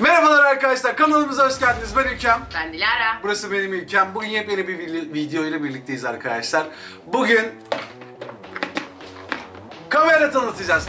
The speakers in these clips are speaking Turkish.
Merhabalar arkadaşlar, kanalımıza hoş geldiniz. Ben Ülkem. Ben Dilara. Burası benim ülkem. Bugün yepyeni bir vi- video ile birlikteyiz arkadaşlar. Bugün kamera tanıtacağız.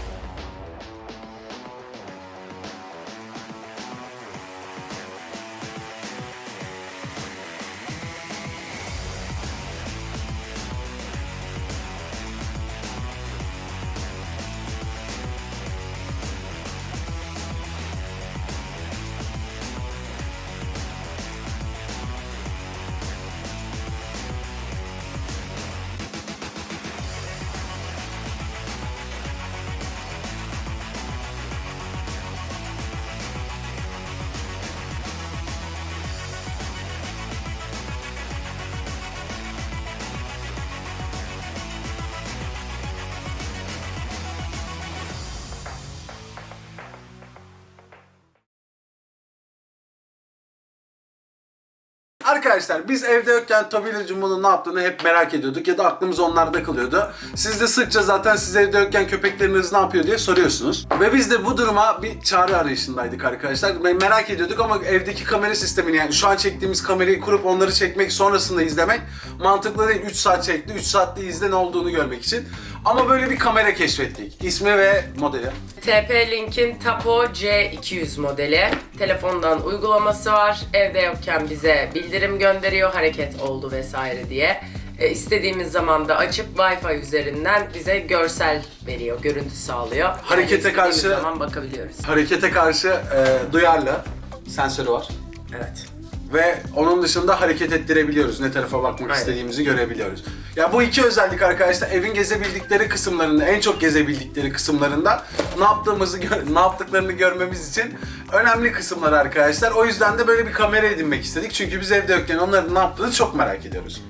Arkadaşlar biz evde yokken Tobi ile Jumbo'nun ne yaptığını hep merak ediyorduk ya da aklımız onlarda kalıyordu. Siz de sıkça zaten siz evde yokken köpekleriniz ne yapıyor diye soruyorsunuz. Ve biz de bu duruma bir çare arayışındaydık arkadaşlar. Merak ediyorduk ama evdeki kamera sistemini yani şu an çektiğimiz kamerayı kurup onları çekmek sonrasında izlemek mantıklı değil. 3 saat çekti, 3 saatte izle ne olduğunu görmek için. Ama böyle bir kamera keşfettik. İsmi ve modeli. TP-Link'in Tapo C200 modeli. Telefondan uygulaması var. Evde yokken bize bildirim gönderiyor hareket oldu vesaire diye. E, istediğimiz zaman da açıp Wi-Fi üzerinden bize görsel veriyor, görüntü sağlıyor. Yani Harekete istediğimiz karşı- zaman bakabiliyoruz. Harekete karşı e, duyarlı sensörü var. Evet. Ve onun dışında hareket ettirebiliyoruz. Ne tarafa bakmak Aynen. istediğimizi görebiliyoruz. Ya bu iki özellik arkadaşlar evin gezebildikleri kısımlarında, en çok gezebildikleri kısımlarında ne yaptığımızı, ne yaptıklarını görmemiz için önemli kısımlar arkadaşlar. O yüzden de böyle bir kamera edinmek istedik. Çünkü biz evde yokken onların ne yaptığını çok merak ediyoruz.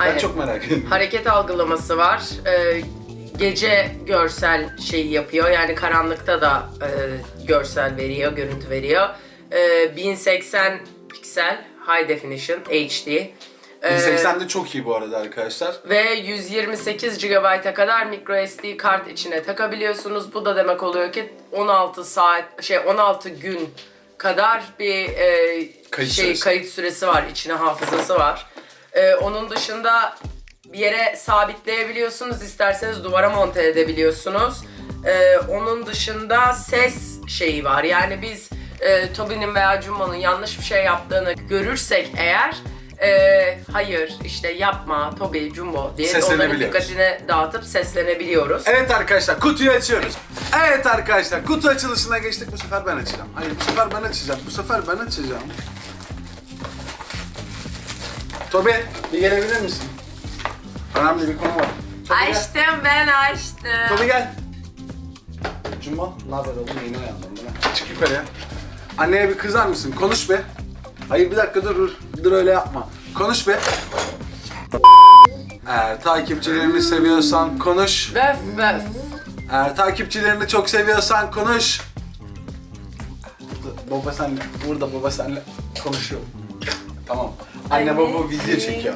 Ben Aynen. çok merak ediyorum. Hareket algılaması var. Ee, gece görsel şeyi yapıyor. Yani karanlıkta da e, görsel veriyor, görüntü veriyor. Ee, 1080 piksel High Definition HD. Ee, 1080'de çok iyi bu arada arkadaşlar. ve 128 GB'a kadar micro SD kart içine takabiliyorsunuz. Bu da demek oluyor ki 16 saat şey 16 gün kadar bir e, Kayıt şey süresi. kayıt süresi var. içine hafızası var. E, onun dışında bir yere sabitleyebiliyorsunuz. isterseniz duvara monte edebiliyorsunuz. E, onun dışında ses şeyi var. Yani biz e, Toby'nin veya Jumbo'nun yanlış bir şey yaptığını görürsek eğer e, hayır işte yapma Toby, Jumbo diye onların dikkatini dağıtıp seslenebiliyoruz. Evet arkadaşlar kutuyu açıyoruz. Evet arkadaşlar kutu açılışına geçtik. Bu sefer ben açacağım. Hayır bu sefer ben açacağım. Bu sefer ben açacağım. Tobi bir gelebilir misin? Önemli bir konu var. Gel. Açtım ben açtım. Tobi gel. Cumba ne haber oğlum yeni uyandım bana. Çık yukarıya. Anneye bir kızar mısın? Konuş be. Hayır bir dakika dur dur. Dur öyle yapma. Konuş be. Eğer takipçilerini seviyorsan konuş. Böf böf. Eğer takipçilerini çok seviyorsan konuş. Baba senle, burada baba senle konuşuyor. Tamam. Anne baba video çekiyor.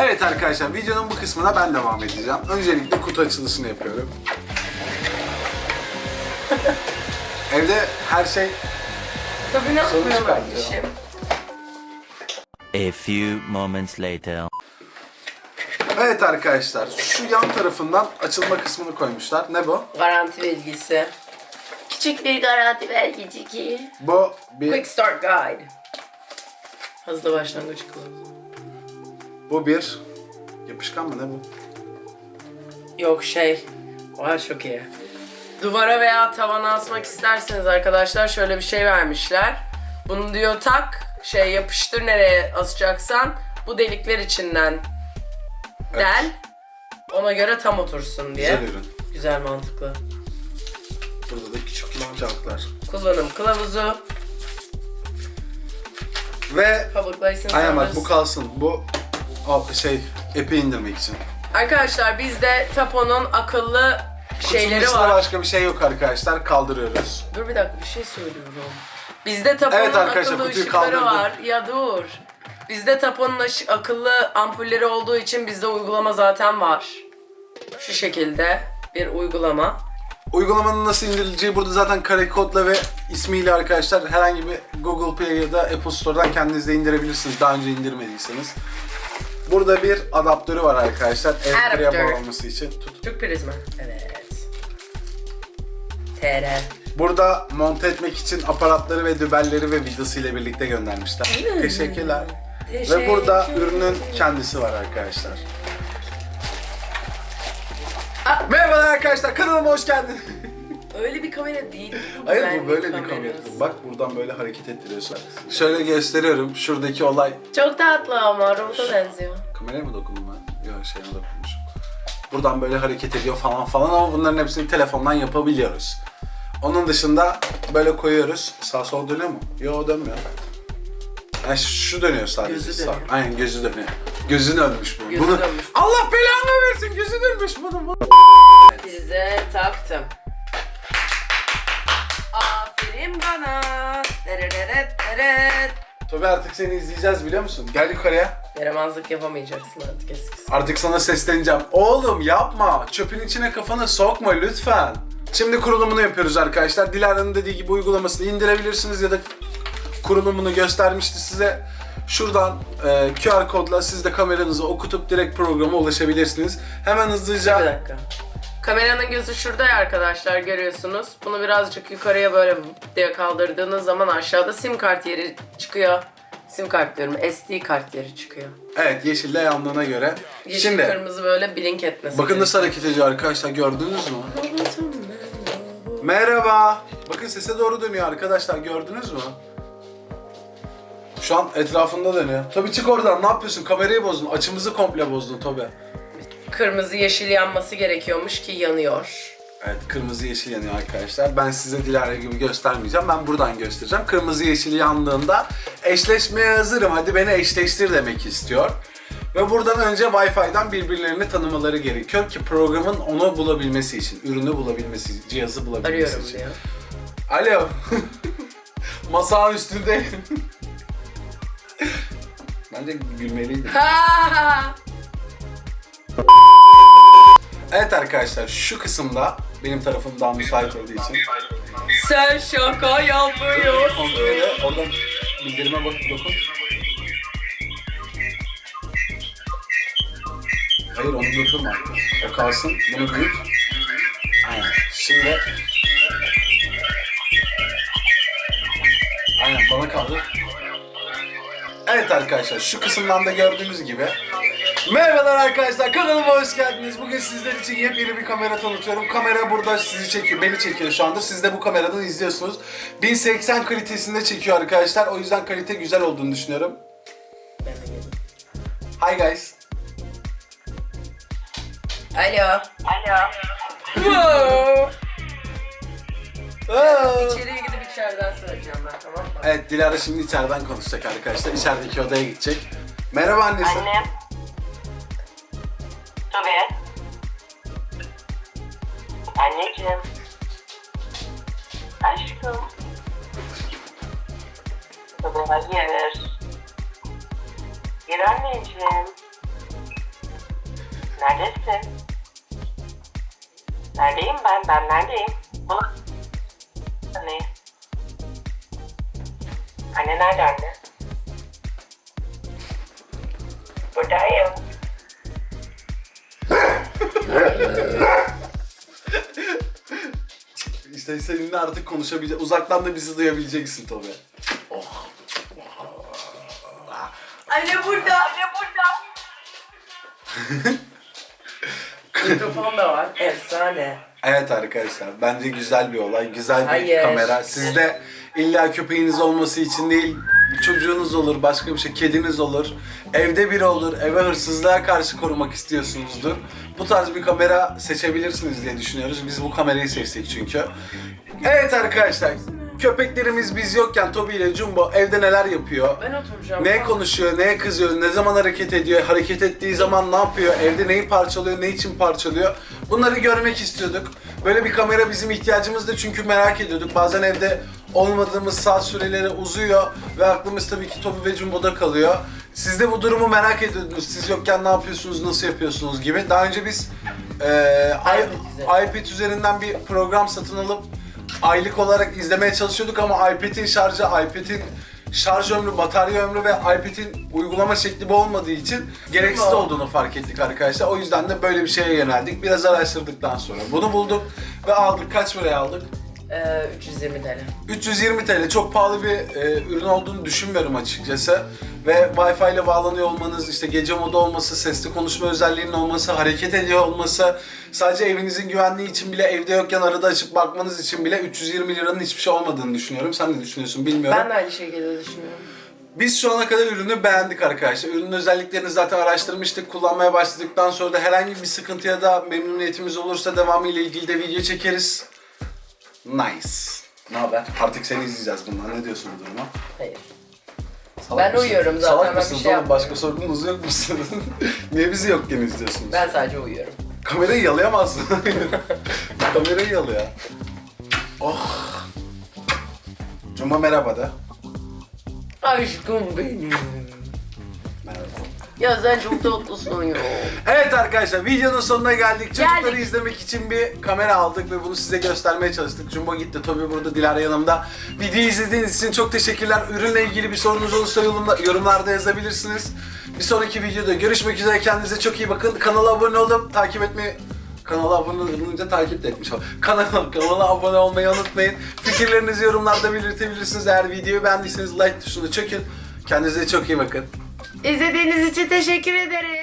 Evet arkadaşlar videonun bu kısmına ben devam edeceğim. Öncelikle kutu açılışını yapıyorum. Evde her şey Tabii ne Sonuç? A few moments later. Evet arkadaşlar şu yan tarafından açılma kısmını koymuşlar. Ne bu? Garanti belgesi. Küçük bir garanti belgecik. Bu bir Quick Start Guide. Hızlı başlangıç kılavuzu. bu bir yapışkan mı ne bu? Yok şey. Vay çok iyi. Duvara veya tavana asmak isterseniz arkadaşlar şöyle bir şey vermişler. Bunu diyor tak, şey yapıştır nereye asacaksan bu delikler içinden del. Ona göre tam otursun diye. Güzel ürün. Güzel mantıklı. Burada da küçük küçük kağıtlar. Kullanım kılavuzu. Ve aynen bak bu kalsın. Bu şey epi indirmek için. Arkadaşlar bizde Tapo'nun akıllı Kutunun şeyleri içinde var. başka bir şey yok arkadaşlar. Kaldırıyoruz. Dur bir dakika bir şey söylüyorum. Bizde Tapo'nun Evet arkadaşlar, akıllı kutuyu ışıkları kaldırdım. var. Ya dur. Bizde Tapo'nun akıllı ampulleri olduğu için bizde uygulama zaten var. Şu şekilde bir uygulama. Uygulamanın nasıl indirileceği burada zaten kare kodla ve ismiyle arkadaşlar herhangi bir Google Play ya da Apple Store'dan kendiniz de indirebilirsiniz daha önce indirmediyseniz. Burada bir adaptörü var arkadaşlar. Adaptör. bağlanması için. Tut. Türk prizma. Evet. TR. Burada monte etmek için aparatları ve dübelleri ve vidası ile birlikte göndermişler. Teşekkürler. Ve burada ürünün kendisi var arkadaşlar. Aa. Merhabalar arkadaşlar kanalıma hoş geldiniz. Öyle bir kamera değil. Hayır bu böyle bir kamerası. kamera. Bak buradan böyle hareket ettiriyorsun. Şöyle gösteriyorum. Şuradaki olay. Çok tatlı ama robota benziyor. Kameraya mı dokundum ben? Yok şeyine dokunmuşum. Buradan böyle hareket ediyor falan falan ama bunların hepsini telefondan yapabiliyoruz. Onun dışında böyle koyuyoruz. Sağ sol dönüyor mu? Yok dönmüyor. Yani şu dönüyor sadece. Gözü Sağ- dönüyor. Aynen gözü dönüyor. Gözü dönmüş bunun. Gözü Bunu- dönmüş. Allah belanı versin gözü dönmüş bunun. bunun. Prize taktım. Aferin bana. Dereret deret. Tabii artık seni izleyeceğiz biliyor musun? Gel yukarıya. Yaramazlık yapamayacaksın artık eskisi. Artık sana sesleneceğim. Oğlum yapma. Çöpün içine kafanı sokma lütfen. Şimdi kurulumunu yapıyoruz arkadaşlar. Dilara'nın dediği gibi uygulamasını indirebilirsiniz ya da kurulumunu göstermişti size. Şuradan e, QR kodla siz de kameranızı okutup direkt programa ulaşabilirsiniz. Hemen Bir hızlıca dakika. Kameranın gözü şurada ya arkadaşlar görüyorsunuz. Bunu birazcık yukarıya böyle diye kaldırdığınız zaman aşağıda sim kart yeri çıkıyor. Sim kart diyorum SD kart yeri çıkıyor. evet yeşille yandığına göre. Yeşil Şimdi kırmızı böyle blink etmesi. bakın nasıl hareket ediyor arkadaşlar gördünüz mü? Merhaba. Bakın sese doğru dönüyor arkadaşlar gördünüz mü? Şu an etrafında dönüyor. Tabii çık oradan ne yapıyorsun? Kamerayı bozdun. Açımızı komple bozdun Tobi. Kırmızı yeşil yanması gerekiyormuş ki yanıyor. Evet kırmızı yeşil yanıyor arkadaşlar. Ben size Dilara gibi göstermeyeceğim. Ben buradan göstereceğim. Kırmızı yeşil yandığında eşleşmeye hazırım. Hadi beni eşleştir demek istiyor. Ve buradan önce Wi-Fi'den birbirlerini tanımaları gerekiyor ki programın onu bulabilmesi için, ürünü bulabilmesi, cihazı bulabilmesi Arıyorum için. diyor. Alo. Masanın üstünde. Bence gülmeliydim. Ha! Evet arkadaşlar şu kısımda benim tarafımdan müsait olduğu için Sen şaka yapıyorsun. kontrolü oradan bildirime bak dokun. Hayır onu durdurma. O kalsın. Bunu büyüt. Aynen. Şimdi Aynen bana kaldı. Evet arkadaşlar şu kısımdan da gördüğünüz gibi Merhabalar arkadaşlar kanalıma hoş geldiniz. Bugün sizler için yepyeni bir kamera tanıtıyorum. Kamera burada sizi çekiyor, beni çekiyor şu anda. Siz de bu kameradan izliyorsunuz. 1080 kalitesinde çekiyor arkadaşlar. O yüzden kalite güzel olduğunu düşünüyorum. Ben de geldim. Hi guys. Alo. Alo. Wow. İçeriye gidip içeriden söyleyeceğim ben tamam mı? Evet Dilara şimdi içeriden konuşacak arkadaşlar. İçerideki odaya gidecek. Merhaba annesi. Annem. Tabii. Anneciğim. Aşkım. Tabii hayır. Gel anneciğim. Neredesin? Neredeyim ben? Ben neredeyim? Bana... Anne. Anne nerede anne? Buradayım. İşte seninle artık konuşabilecek, uzaktan da bizi duyabileceksin tabii. Anne burada. Anne burada. Mikrofon da var. Efsane. Evet arkadaşlar bence güzel bir olay, güzel bir Hayır. kamera. Sizde illa köpeğiniz olması için değil, bir çocuğunuz olur, başka bir şey, kediniz olur, evde biri olur, eve hırsızlığa karşı korumak istiyorsunuzdur. Bu tarz bir kamera seçebilirsiniz diye düşünüyoruz. Biz bu kamerayı seçtik çünkü. Evet arkadaşlar, köpeklerimiz biz yokken Toby ile Jumbo evde neler yapıyor? Ben oturacağım. Ne konuşuyor, neye kızıyor, ne zaman hareket ediyor, hareket ettiği zaman ne yapıyor, evde neyi parçalıyor, ne için parçalıyor bunları görmek istiyorduk. Böyle bir kamera bizim ihtiyacımızdı çünkü merak ediyorduk. Bazen evde olmadığımız saat süreleri uzuyor ve aklımız tabii ki Tobi ve Jumbo'da kalıyor. Siz de bu durumu merak ediyordunuz. Siz yokken ne yapıyorsunuz, nasıl yapıyorsunuz gibi. Daha önce biz üzerinden. iPad üzerinden bir program satın alıp aylık olarak izlemeye çalışıyorduk ama iPad'in şarjı, iPad'in şarj ömrü, batarya ömrü ve iPad'in uygulama şekli bu olmadığı için gereksiz olduğunu fark ettik arkadaşlar. O yüzden de böyle bir şeye yöneldik. Biraz araştırdıktan sonra bunu bulduk ve aldık. Kaç paraya aldık? Ee, 320 TL. 320 TL çok pahalı bir e, ürün olduğunu düşünmüyorum açıkçası. Ve Wi-Fi ile bağlanıyor olmanız, işte gece modu olması, sesli konuşma özelliğinin olması, hareket ediyor olması, sadece evinizin güvenliği için bile evde yokken arada açıp bakmanız için bile 320 liranın hiçbir şey olmadığını düşünüyorum. Sen ne düşünüyorsun bilmiyorum. Ben de aynı şekilde düşünüyorum. Biz şu ana kadar ürünü beğendik arkadaşlar. Ürünün özelliklerini zaten araştırmıştık. Kullanmaya başladıktan sonra da herhangi bir sıkıntı ya da memnuniyetimiz olursa devamı ile ilgili de video çekeriz. Nice. Ne haber? Artık seni izleyeceğiz bundan. Ne diyorsun bu duruma? Hayır. Salak Ben mısın? uyuyorum zaten, Salak ben mısınız şey oğlum? Başka sorununuz yok musunuz? Niye bizi yokken izliyorsunuz? Ben sadece uyuyorum. Kamerayı yalayamazsın. Kamerayı yala ya. Oh. Cuma merhaba da. Aşkım benim. Merhaba. Ya sen çok tatlısın ya. Evet arkadaşlar videonun sonuna geldik. Çocukları Geldik. izlemek için bir kamera aldık ve bunu size göstermeye çalıştık. Jumbo gitti, Tobi burada, Dilara yanımda. Videoyu izlediğiniz için çok teşekkürler. Ürünle ilgili bir sorunuz olursa yorumla- yorumlarda yazabilirsiniz. Bir sonraki videoda görüşmek üzere. Kendinize çok iyi bakın. Kanala abone olup takip etmeyi... Kanala abone olunca takip de etmiş ol. Kanala, kanala abone olmayı unutmayın. Fikirlerinizi yorumlarda belirtebilirsiniz. Eğer videoyu beğendiyseniz like tuşuna çökün. Kendinize çok iyi bakın. İzlediğiniz için teşekkür ederim.